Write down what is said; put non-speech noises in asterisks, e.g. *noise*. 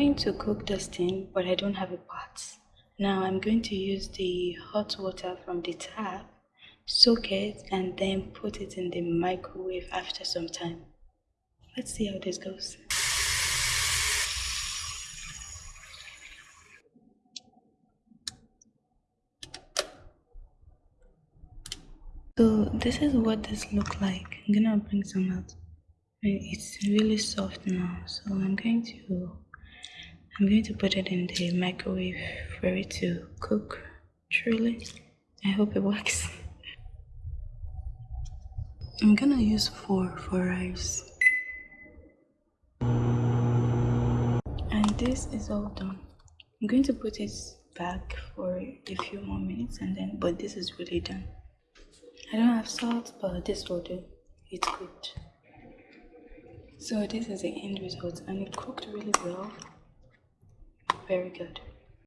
trying to cook this thing, but I don't have a pot. Now I'm going to use the hot water from the tap, soak it, and then put it in the microwave after some time. Let's see how this goes. So this is what this look like. I'm gonna bring some out. It's really soft now, so I'm going to I'm going to put it in the microwave for it to cook. Truly, I hope it *laughs* works. I'm gonna use four for rice. And this is all done. I'm going to put it back for a few more minutes and then, but this is really done. I don't have salt, but this will do. It's good. So this is the end result and it cooked really well. Very good.